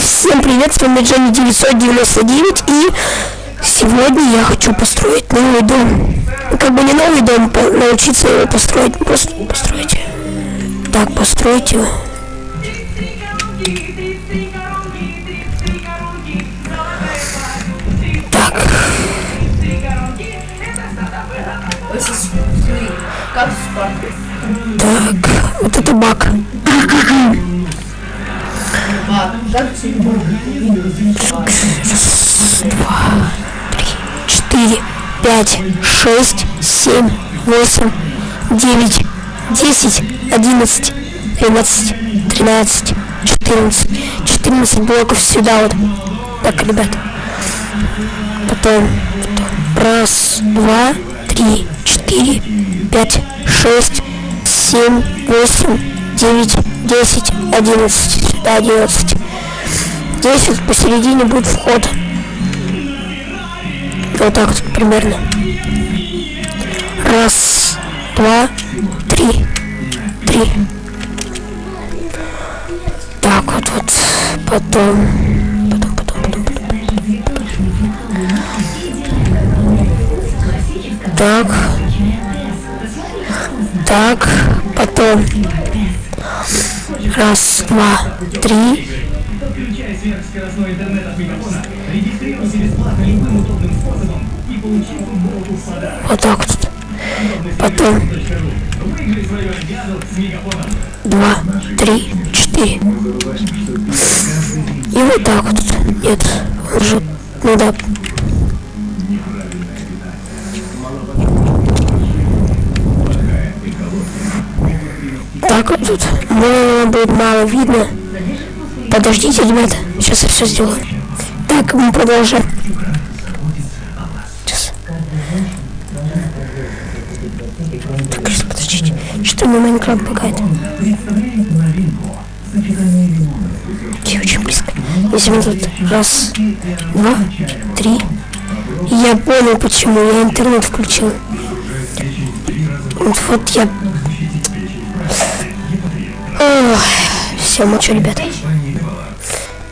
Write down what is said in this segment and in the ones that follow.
Всем привет, с вами Джонни 999 и сегодня я хочу построить новый дом. Как бы не новый дом, научиться его построить, просто построить. Так, построить его. Так. Так, вот это баг. Два, три, четыре, пять, шесть, семь, восемь, девять, десять, одиннадцать, двенадцать, тринадцать, четырнадцать. Четырнадцать блоков сюда вот. Так, ребят. Потом, потом. Раз, два, три, четыре, пять, шесть, семь, восемь, девять, десять, одиннадцать до 11. Здесь вот посередине будет вход. Вот так вот примерно. Раз, два, три. Три. Так вот вот. Потом. Потом, потом, потом, потом. Так. Так. Потом. Раз, два, три. Подключай сверхскоростной интернет от Мегафона. Регистрируйся бесплатно любым удобным способом и получи футболку в подарок. Вот так вот. Потом. Два, три, четыре. И вот так вот. Нет, уже, ну да, Так вот тут ну, будет мало видно. Подождите, ребята, сейчас я все сделаю. Так, мы продолжаем. Сейчас. Так, сейчас, подождите. Что мне Майнкрафт багает? Я очень близко. Если мы тут раз, два, три. Я понял, почему я интернет включил. Вот, вот я Ох, все, мочу, ребят.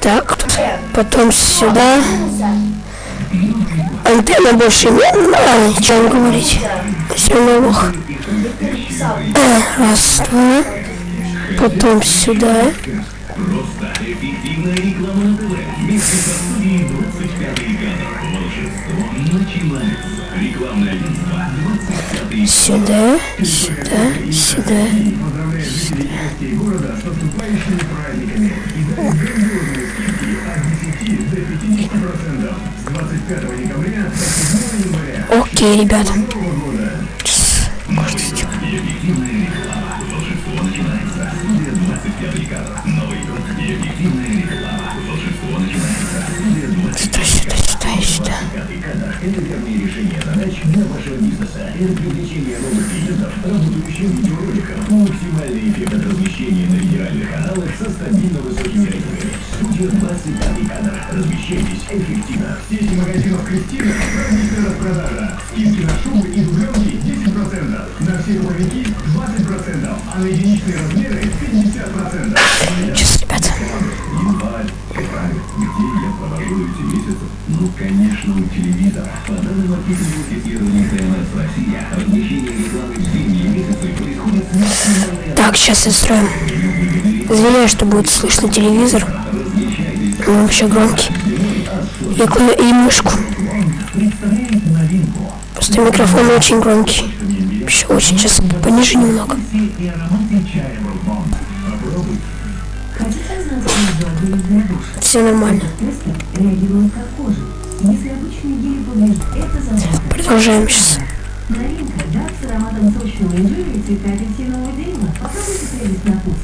Так, потом сюда. Антенна больше нет, ну, о чем говорить. Все новых. Э, раз, два. Потом сюда. Сюда, сюда, сюда. Окей, ребята. Верные решения задач для вашего бизнеса. Это привлечение новых клиентов, работающих видеороликов, максимальный эффект от размещения на федеральных каналах со стабильно высокими рейтингами. Студия 25 кадр. Размещайтесь эффективно. В сети магазинов Кристина праздничная распродажа. Скидки на шубы и дубленки 10%. На все рубовики 20%. А на единичные размеры Ну, конечно, у телевизора. По данным маркетинговых исследований ТНС Россия, размещение рекламы в зимние месяцы происходит Так, сейчас я строю. Извиняюсь, что будет слышно телевизор. Он вообще громкий. Я клаю и мышку. Просто микрофон очень громкий. Еще очень сейчас пониже немного. Все нормально. Продолжаем сейчас. Новинка, да, с ароматом сочного инжира и цвета апельсинового дерева. Попробуйте прелесть на вкус.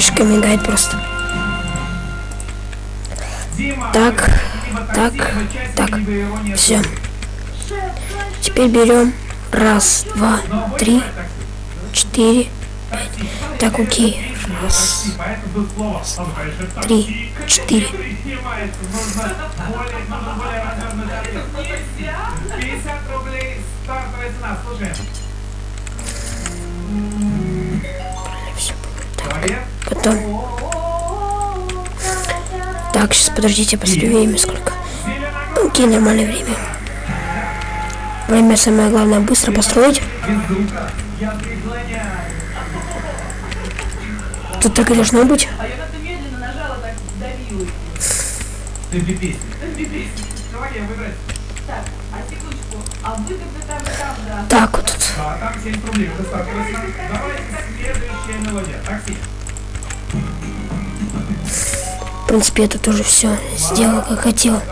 Мишка мигает просто. Так, так, так. Все. Теперь берем раз, два, три, четыре, пять. Так, окей. Раз, три, четыре. 50 Потом. Так, сейчас подождите, посмотрю время сколько. Ну, Окей, нормальное время. Время самое главное быстро построить. Тут так и должно быть. Так выбрать. Так, а секундочку, принципе, это тоже все сделал, как хотел.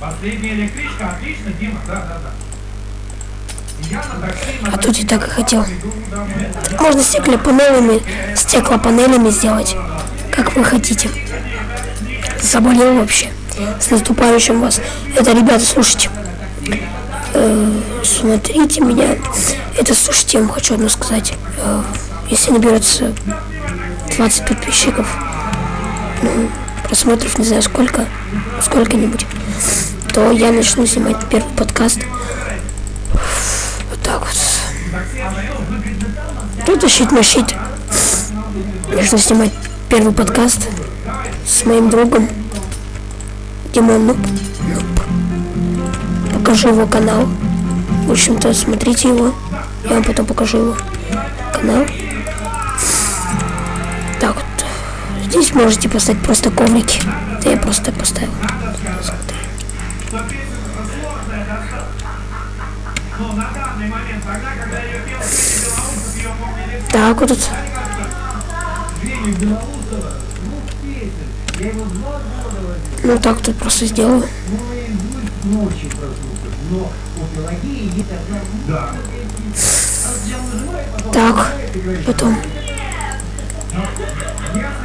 Последняя электричка. Отлично, Дима. Да, да, да. Я А тут и так и хотел. Можно стеклопанелями, стеклопанелями сделать, как вы хотите. Заболел вообще. С наступающим вас. Это, ребята, слушайте. Э, смотрите меня. Это, слушайте, я вам хочу одно сказать. Э, если наберется 20 подписчиков, ну, просмотров, не знаю сколько, сколько-нибудь, то я начну снимать первый подкаст. Вот так вот. Тут тащить на щит. Нужно снимать первый подкаст с моим другом Димон. Нуб. Покажу его канал. В общем-то, смотрите его. Я вам потом покажу его канал. Здесь можете поставить просто коврики. Да я просто поставил. Помнили Так вот. Ну так тут просто сделаю. Мой будет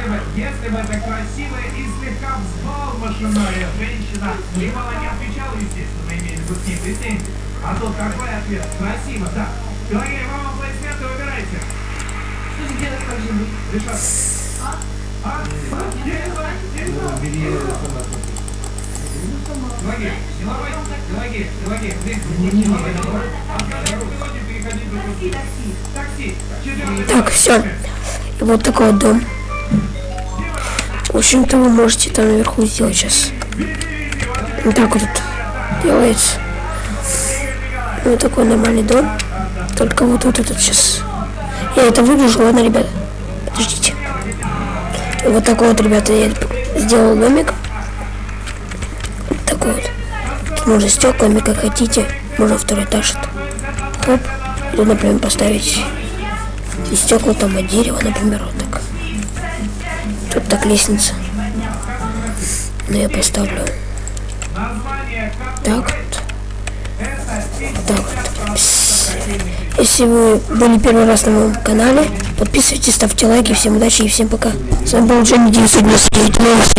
Если бы, если бы это красивая и слегка взбалмошенная женщина немало не отвечала, естественно, имели бы с ней претензии. А тут какой ответ? Красиво, да. Пелагея, вам аплодисменты, выбирайте. Что же делать, как же быть? Решат. А? А? Ломай. Открывай мелодию, переходи в другую. Такси. Четвертый Так, все. И вот такой вот дом. В общем-то, вы можете там наверху сделать сейчас. Вот так вот делается. Вот такой нормальный дом. Только вот, вот этот сейчас. Я это выгляжу, ладно, ребят? Подождите. Вот такой вот, ребята, я сделал домик. Вот такой вот. Тут можно стеклами, как хотите. Можно второй этаж. Хоп. Тут, например, поставить и стекла там от дерева, например, вот. Тут так лестница. Но я поставлю так вот. Так вот. Если вы были первый раз на моем канале, подписывайтесь, ставьте лайки. Всем удачи и всем пока. С вами был Джонни 999 новости.